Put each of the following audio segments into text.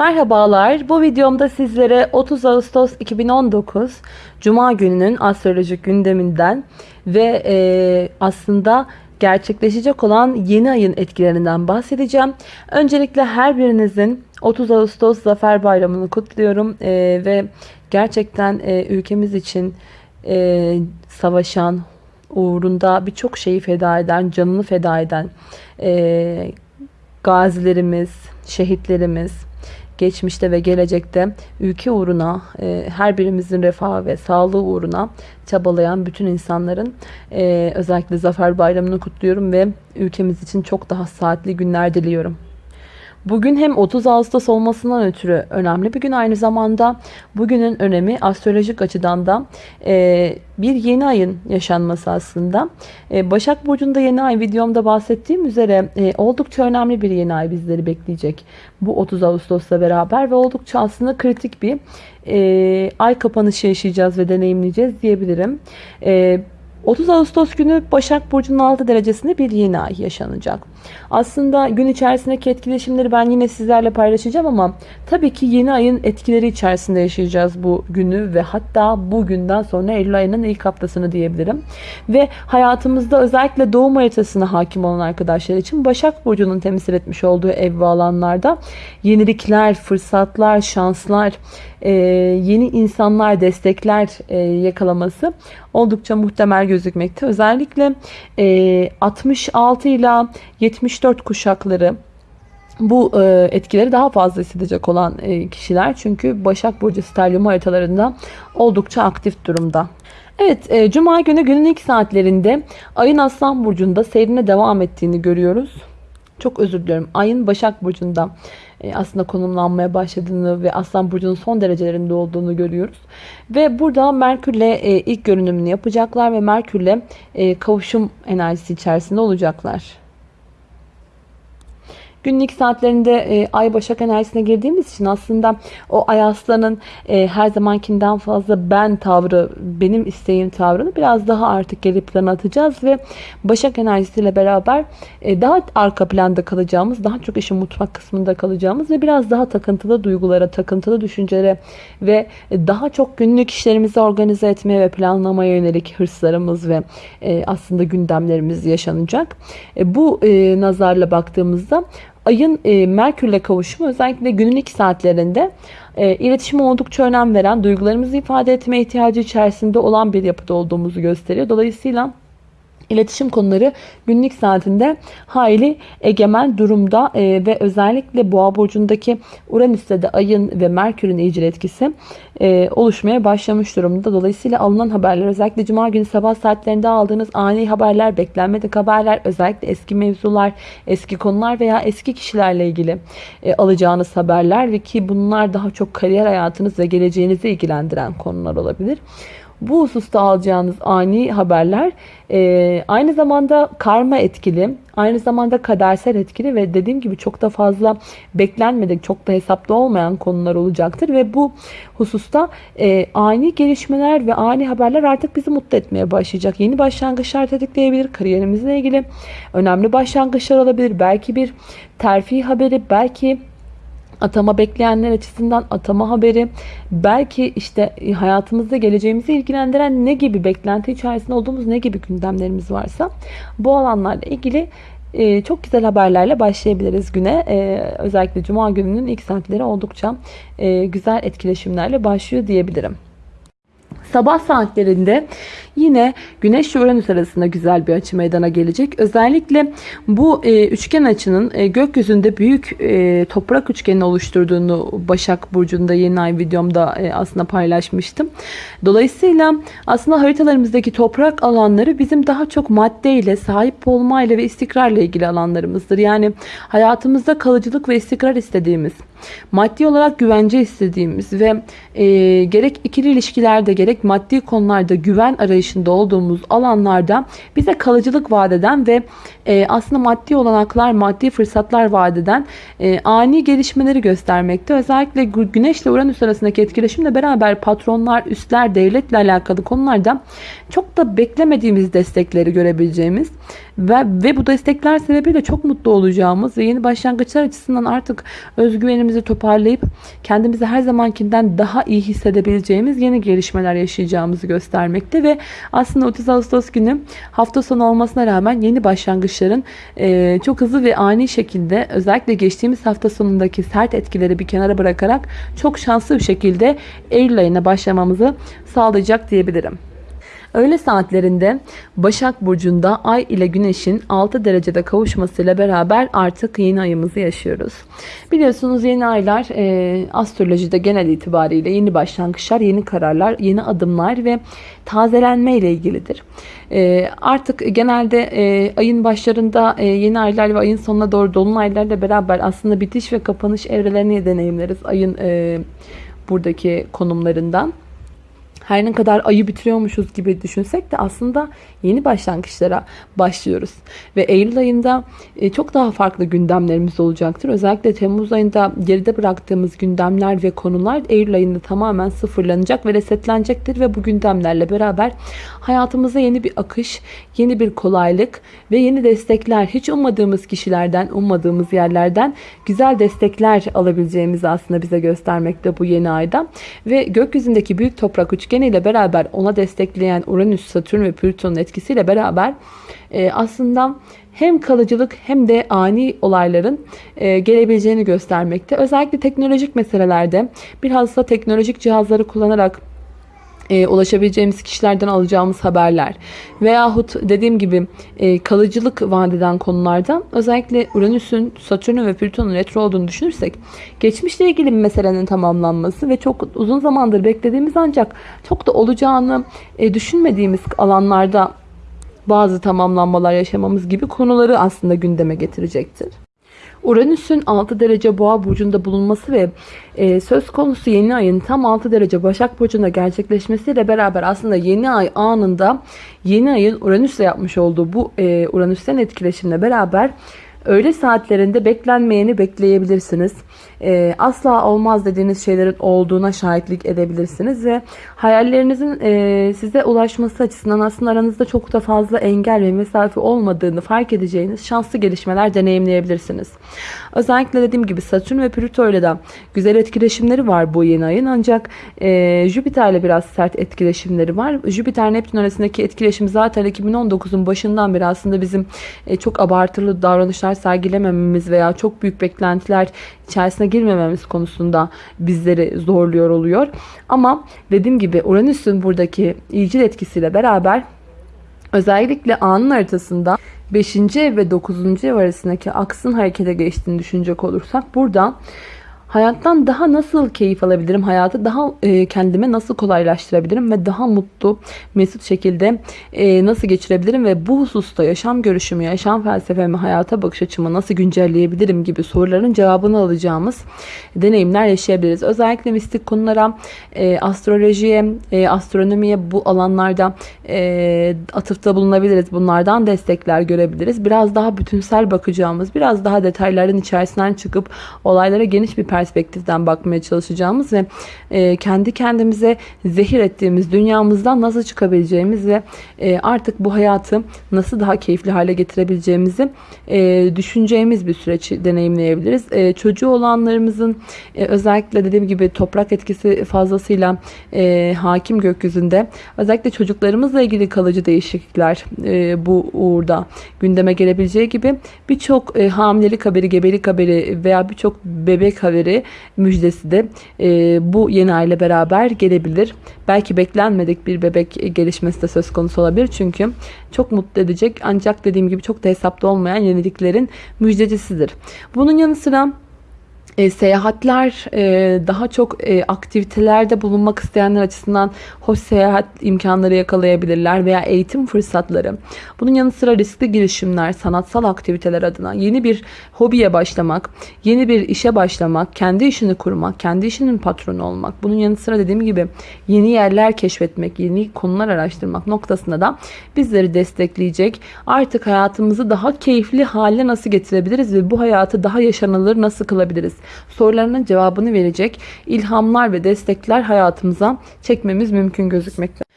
Merhabalar. Bu videomda sizlere 30 Ağustos 2019 Cuma gününün astrolojik gündeminden ve e, aslında gerçekleşecek olan yeni ayın etkilerinden bahsedeceğim. Öncelikle her birinizin 30 Ağustos Zafer Bayramı'nı kutluyorum e, ve gerçekten e, ülkemiz için e, savaşan, uğrunda birçok şeyi feda eden, canını feda eden e, gazilerimiz, şehitlerimiz, geçmişte ve gelecekte ülke uğruna, e, her birimizin refahı ve sağlığı uğruna çabalayan bütün insanların e, özellikle Zafer Bayramı'nı kutluyorum ve ülkemiz için çok daha saatli günler diliyorum. Bugün hem 30 Ağustos olmasından ötürü önemli bir gün aynı zamanda bugünün önemi astrolojik açıdan da e, bir yeni ayın yaşanması aslında. E, Başak Burcu'nda yeni ay videomda bahsettiğim üzere e, oldukça önemli bir yeni ay bizleri bekleyecek. Bu 30 Ağustos'la beraber ve oldukça aslında kritik bir e, ay kapanışı yaşayacağız ve deneyimleyeceğiz diyebilirim. E, 30 Ağustos günü Başak Burcu'nun 6 derecesinde bir yeni ay yaşanacak. Aslında gün içerisindeki etkileşimleri ben yine sizlerle paylaşacağım ama tabii ki yeni ayın etkileri içerisinde yaşayacağız bu günü ve hatta bugünden sonra Eylül ayının ilk haftasını diyebilirim. Ve hayatımızda özellikle doğum haritasına hakim olan arkadaşlar için Başak Burcu'nun temsil etmiş olduğu ev ve alanlarda yenilikler, fırsatlar, şanslar, e, yeni insanlar, destekler e, yakalaması oldukça muhtemel gözükmekte. Özellikle e, 66 ile 74 kuşakları bu e, etkileri daha fazla hissedecek olan e, kişiler. Çünkü Başak Burcu stelyum haritalarında oldukça aktif durumda. Evet, e, Cuma günü günün ilk saatlerinde Ayın Aslan Burcu'nda seyrine devam ettiğini görüyoruz. Çok özür diliyorum. Ayın Başak Burcu'nda aslında konumlanmaya başladığını ve Aslan Burcu'nun son derecelerinde olduğunu görüyoruz. Ve burada Merkür'le e, ilk görünümünü yapacaklar ve Merkür'le e, kavuşum enerjisi içerisinde olacaklar. Günlük saatlerinde e, ay başak enerjisine girdiğimiz için aslında o ay aslanın e, her zamankinden fazla ben tavrı, benim isteğim tavrını biraz daha artık geri plana atacağız ve başak enerjisiyle beraber e, daha arka planda kalacağımız, daha çok işin mutfak kısmında kalacağımız ve biraz daha takıntılı duygulara, takıntılı düşüncelere ve daha çok günlük işlerimizi organize etmeye ve planlamaya yönelik hırslarımız ve e, aslında gündemlerimiz yaşanacak. E, bu e, nazarla baktığımızda Ayın e, Merkürle kavuşumu özellikle günün ilk saatlerinde e, iletişime oldukça önem veren, duygularımızı ifade etme ihtiyacı içerisinde olan bir yapıda olduğumuzu gösteriyor. Dolayısıyla iletişim konuları günlük saatinde hayli egemen durumda e, ve özellikle boğa burcundaki Uranüs'te de ayın ve Merkür'ün iyicil etkisi e, oluşmaya başlamış durumda. Dolayısıyla alınan haberler özellikle cuma günü sabah saatlerinde aldığınız ani haberler, beklenmedik haberler, özellikle eski mevzular, eski konular veya eski kişilerle ilgili e, alacağınız haberler ve ki bunlar daha çok kariyer hayatınız ve geleceğinizi ilgilendiren konular olabilir. Bu hususta alacağınız ani haberler e, aynı zamanda karma etkili, aynı zamanda kadersel etkili ve dediğim gibi çok da fazla beklenmedik, çok da hesaplı olmayan konular olacaktır. Ve bu hususta e, ani gelişmeler ve ani haberler artık bizi mutlu etmeye başlayacak. Yeni başlangıçlar tetikleyebilir, kariyerimizle ilgili önemli başlangıçlar olabilir. Belki bir terfi haberi, belki atama bekleyenler açısından atama haberi belki işte hayatımızda geleceğimizi ilgilendiren ne gibi beklenti içerisinde olduğumuz ne gibi gündemlerimiz varsa bu alanlarla ilgili e, çok güzel haberlerle başlayabiliriz güne. E, özellikle Cuma gününün ilk saatleri oldukça e, güzel etkileşimlerle başlıyor diyebilirim. Sabah saatlerinde yine Güneş ve Uranüs arasında güzel bir açı meydana gelecek. Özellikle bu e, üçgen açının e, gökyüzünde büyük e, toprak üçgeni oluşturduğunu Başak Burcu'nda yeni ay videomda e, aslında paylaşmıştım. Dolayısıyla aslında haritalarımızdaki toprak alanları bizim daha çok maddeyle, sahip olmayla ve istikrarla ilgili alanlarımızdır. Yani hayatımızda kalıcılık ve istikrar istediğimiz, maddi olarak güvence istediğimiz ve e, gerek ikili ilişkilerde gerek maddi konularda güven arayışında olduğumuz alanlarda bize kalıcılık vaat eden ve e, aslında maddi olanaklar, maddi fırsatlar vaat eden e, ani gelişmeleri göstermekte. Özellikle Güneş ile Uranüs arasındaki etkileşimle beraber patronlar, üstler, devletle alakalı konularda çok da beklemediğimiz destekleri görebileceğimiz ve, ve bu destekler sebebiyle çok mutlu olacağımız ve yeni başlangıçlar açısından artık özgüvenimizi toparlayıp kendimizi her zamankinden daha iyi hissedebileceğimiz yeni gelişmeler yaşayacağımızı göstermekte ve aslında 30 Ağustos günü hafta sonu olmasına rağmen yeni başlangıçların e, çok hızlı ve ani şekilde özellikle geçtiğimiz hafta sonundaki sert etkileri bir kenara bırakarak çok şanslı bir şekilde Eylül ayına başlamamızı sağlayacak diyebilirim. Öğle saatlerinde Başak Burcu'nda Ay ile Güneş'in 6 derecede kavuşmasıyla beraber artık yeni ayımızı yaşıyoruz. Biliyorsunuz yeni aylar e, astrolojide genel itibariyle yeni başlangıçlar, yeni kararlar, yeni adımlar ve tazelenme ile ilgilidir. E, artık genelde e, ayın başlarında e, yeni aylar ve ayın sonuna doğru dolunaylarla beraber aslında bitiş ve kapanış evrelerini deneyimleriz ayın e, buradaki konumlarından her ne kadar ayı bitiriyormuşuz gibi düşünsek de aslında yeni başlangıçlara başlıyoruz. Ve Eylül ayında e, çok daha farklı gündemlerimiz olacaktır. Özellikle Temmuz ayında geride bıraktığımız gündemler ve konular Eylül ayında tamamen sıfırlanacak ve resetlenecektir. Ve bu gündemlerle beraber hayatımıza yeni bir akış, yeni bir kolaylık ve yeni destekler, hiç ummadığımız kişilerden, ummadığımız yerlerden güzel destekler alabileceğimizi aslında bize göstermekte bu yeni ayda. Ve gökyüzündeki büyük toprak üçgeni ile beraber ona destekleyen Uranüs, Satürn ve Plüton'un etkisiyle beraber e, aslında hem kalıcılık hem de ani olayların e, gelebileceğini göstermekte. Özellikle teknolojik meselelerde bilhassa teknolojik cihazları kullanarak e, ulaşabileceğimiz kişilerden alacağımız haberler veyahut dediğim gibi e, kalıcılık vadeden konularda özellikle Uranüs'ün, Satürn'ün ve Plüton'un retro olduğunu düşünürsek geçmişle ilgili bir meselenin tamamlanması ve çok uzun zamandır beklediğimiz ancak çok da olacağını e, düşünmediğimiz alanlarda bazı tamamlanmalar yaşamamız gibi konuları aslında gündeme getirecektir. Uranüs'ün 6 derece boğa burcunda bulunması ve e, söz konusu yeni ayın tam 6 derece Başak Burcu'nda gerçekleşmesiyle beraber aslında yeni ay anında yeni ayın Uranüs'le yapmış olduğu bu e, Uranüs'ten etkileşimle beraber öğle saatlerinde beklenmeyeni bekleyebilirsiniz e, asla olmaz dediğiniz şeylerin olduğuna şahitlik edebilirsiniz ve hayallerinizin e, size ulaşması açısından aslında aranızda çok da fazla engel ve mesafe olmadığını fark edeceğiniz şanslı gelişmeler deneyimleyebilirsiniz. Özellikle dediğim gibi Satürn ve Plüto ile de güzel etkileşimleri var bu yeni ayın ancak e, Jüpiter ile biraz sert etkileşimleri var. Jüpiter Neptün arasındaki etkileşim zaten 2019'un başından beri aslında bizim e, çok abartılı davranışlar sergilemememiz veya çok büyük beklentiler içerisine girmememiz konusunda bizleri zorluyor oluyor. Ama dediğim gibi Uranüs'ün buradaki iyicil etkisiyle beraber özellikle anın haritasında 5. ev ve 9. ev arasındaki aksın harekete geçtiğini düşünecek olursak burada Hayattan daha nasıl keyif alabilirim? Hayatı daha e, kendime nasıl kolaylaştırabilirim? Ve daha mutlu, mesut şekilde e, nasıl geçirebilirim? Ve bu hususta yaşam görüşümü, yaşam felsefemi, hayata bakış açımı nasıl güncelleyebilirim gibi soruların cevabını alacağımız deneyimler yaşayabiliriz. Özellikle mistik konulara, e, astrolojiye, e, astronomiye bu alanlarda e, atıfta bulunabiliriz. Bunlardan destekler görebiliriz. Biraz daha bütünsel bakacağımız, biraz daha detayların içerisinden çıkıp olaylara geniş bir perspektiften bakmaya çalışacağımız ve e, kendi kendimize zehir ettiğimiz dünyamızdan nasıl çıkabileceğimiz ve e, artık bu hayatı nasıl daha keyifli hale getirebileceğimizi e, düşüneceğimiz bir süreç deneyimleyebiliriz. E, çocuğu olanlarımızın e, özellikle dediğim gibi toprak etkisi fazlasıyla e, hakim gökyüzünde özellikle çocuklarımızla ilgili kalıcı değişiklikler e, bu uğurda gündeme gelebileceği gibi birçok e, hamilelik haberi, gebelik haberi veya birçok bebek haberi haberi müjdesi de e, bu yeni ay ile beraber gelebilir. Belki beklenmedik bir bebek gelişmesi de söz konusu olabilir. Çünkü çok mutlu edecek ancak dediğim gibi çok da hesapta olmayan yeniliklerin müjdecisidir. Bunun yanı sıra e, seyahatler e, daha çok e, aktivitelerde bulunmak isteyenler açısından hoş seyahat imkanları yakalayabilirler veya eğitim fırsatları. Bunun yanı sıra riskli girişimler, sanatsal aktiviteler adına yeni bir hobiye başlamak, yeni bir işe başlamak, kendi işini kurmak, kendi işinin patronu olmak. Bunun yanı sıra dediğim gibi yeni yerler keşfetmek, yeni konular araştırmak noktasında da bizleri destekleyecek. Artık hayatımızı daha keyifli hale nasıl getirebiliriz ve bu hayatı daha yaşanılır nasıl kılabiliriz? Sorularının cevabını verecek ilhamlar ve destekler hayatımıza çekmemiz mümkün gözükmekte.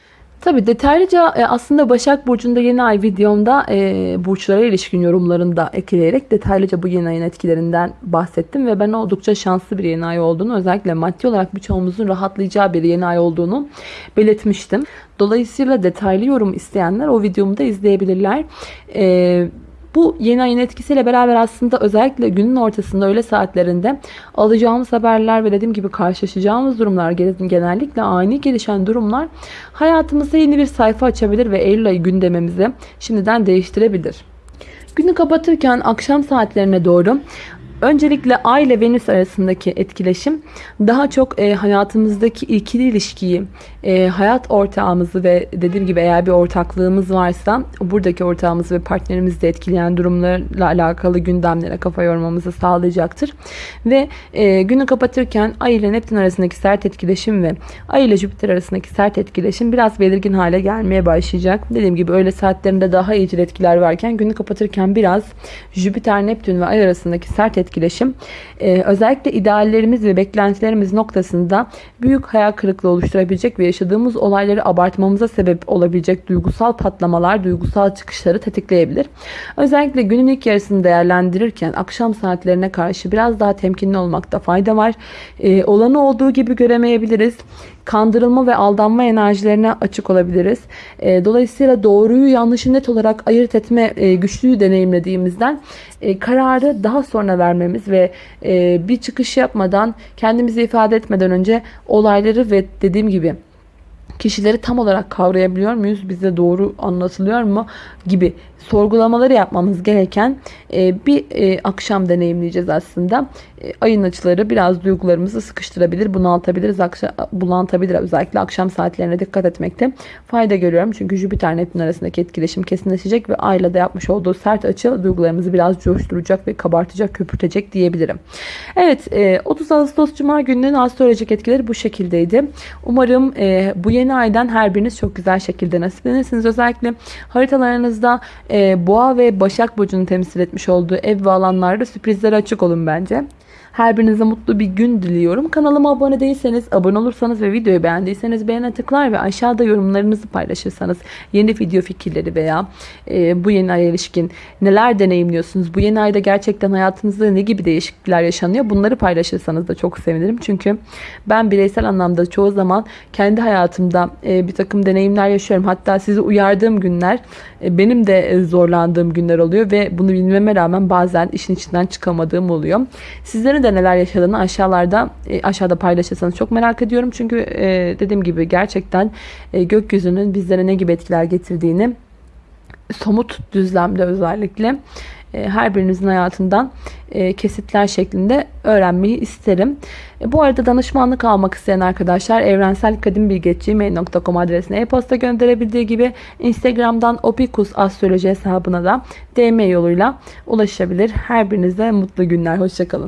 Tabii detaylıca e, aslında Başak Burcu'nda yeni ay videomda e, burçlara ilişkin yorumlarında ekleyerek detaylıca bu yeni ayın etkilerinden bahsettim ve ben oldukça şanslı bir yeni ay olduğunu özellikle maddi olarak birçoğumuzun rahatlayacağı bir yeni ay olduğunu belirtmiştim. Dolayısıyla detaylı yorum isteyenler o videomu da izleyebilirler. E, bu yeni ayın etkisiyle beraber aslında özellikle günün ortasında öğle saatlerinde alacağımız haberler ve dediğim gibi karşılaşacağımız durumlar genellikle ani gelişen durumlar hayatımızda yeni bir sayfa açabilir ve Eylül ayı gündemimizi şimdiden değiştirebilir. Günü kapatırken akşam saatlerine doğru Öncelikle Ay ile Venüs arasındaki etkileşim daha çok e, hayatımızdaki ikili ilişkiyi, e, hayat ortağımızı ve dediğim gibi eğer bir ortaklığımız varsa buradaki ortağımızı ve partnerimizi de etkileyen durumlarla alakalı gündemlere kafa yormamızı sağlayacaktır. Ve e, günü kapatırken Ay ile Neptün arasındaki sert etkileşim ve Ay ile Jüpiter arasındaki sert etkileşim biraz belirgin hale gelmeye başlayacak. Dediğim gibi öğle saatlerinde daha iyicil etkiler varken günü kapatırken biraz Jüpiter, Neptün ve Ay arasındaki sert etkileşim e, özellikle ideallerimiz ve beklentilerimiz noktasında büyük hayal kırıklığı oluşturabilecek ve yaşadığımız olayları abartmamıza sebep olabilecek duygusal patlamalar, duygusal çıkışları tetikleyebilir. Özellikle günün ilk yarısını değerlendirirken akşam saatlerine karşı biraz daha temkinli olmakta fayda var. E, olanı olduğu gibi göremeyebiliriz kandırılma ve aldanma enerjilerine açık olabiliriz. E, dolayısıyla doğruyu yanlışı net olarak ayırt etme e, güçlüğü deneyimlediğimizden e, kararı daha sonra vermemiz ve bir çıkış yapmadan kendimizi ifade etmeden önce olayları ve dediğim gibi kişileri tam olarak kavrayabiliyor muyuz? Bize doğru anlatılıyor mu? Gibi sorgulamaları yapmamız gereken e, bir e, akşam deneyimleyeceğiz aslında. E, ayın açıları biraz duygularımızı sıkıştırabilir, bunaltabilir, bulantabilir. Özellikle akşam saatlerine dikkat etmekte fayda görüyorum. Çünkü Jüpiter Neptün arasındaki etkileşim kesinleşecek ve ayla da yapmış olduğu sert açı duygularımızı biraz coşturacak ve kabartacak, köpürtecek diyebilirim. Evet, 30 Ağustos Cuma gününün astrolojik etkileri bu şekildeydi. Umarım bu yeni aydan her biriniz çok güzel şekilde nasiplenirsiniz. Özellikle haritalarınızda e, Boğa ve Başak Burcu'nu temsil etmiş olduğu ev ve alanlarda sürprizlere açık olun bence. Her birinize mutlu bir gün diliyorum. Kanalıma abone değilseniz, abone olursanız ve videoyu beğendiyseniz beğene tıklar ve aşağıda yorumlarınızı paylaşırsanız yeni video fikirleri veya e, bu yeni aya ilişkin neler deneyimliyorsunuz? Bu yeni ayda gerçekten hayatınızda ne gibi değişiklikler yaşanıyor? Bunları paylaşırsanız da çok sevinirim. Çünkü ben bireysel anlamda çoğu zaman kendi hayatımda e, bir takım deneyimler yaşıyorum. Hatta sizi uyardığım günler e, benim de e, zorlandığım günler oluyor ve bunu bilmeme rağmen bazen işin içinden çıkamadığım oluyor. Sizlerin de neler yaşadığını aşağılarda e, aşağıda paylaşırsanız çok merak ediyorum. Çünkü e, dediğim gibi gerçekten e, gökyüzünün bizlere ne gibi etkiler getirdiğini somut düzlemde özellikle her birinizin hayatından kesitler şeklinde öğrenmeyi isterim. Bu arada danışmanlık almak isteyen arkadaşlar evrenselkadimbilgetçi.com adresine e-posta gönderebildiği gibi Instagram'dan opikus hesabına da DM yoluyla ulaşabilir. Her birinize mutlu günler. Hoşçakalın.